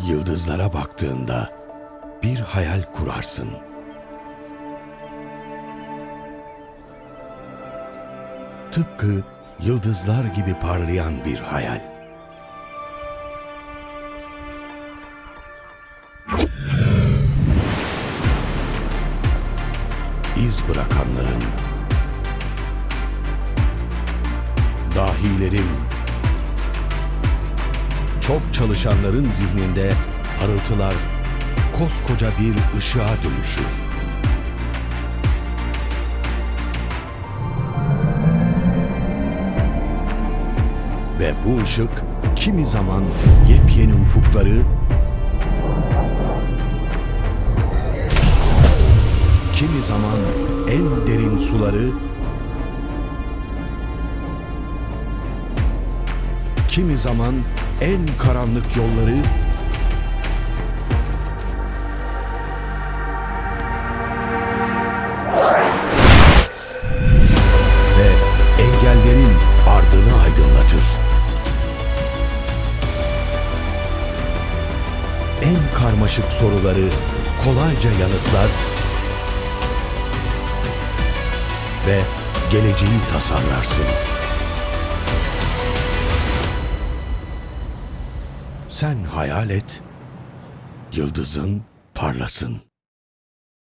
Yıldızlara baktığında bir hayal kurarsın. Tıpkı yıldızlar gibi parlayan bir hayal. İz bırakanların, dahilerin, çok çalışanların zihninde parıltılar koskoca bir ışığa dönüşür. Ve bu ışık kimi zaman yepyeni ufukları, kimi zaman en derin suları, kimi zaman en karanlık yolları, ve engellerin ardını aydınlatır. En karmaşık soruları kolayca yanıtlar ve geleceği tasarlarsın. Sen hayal et, yıldızın parlasın.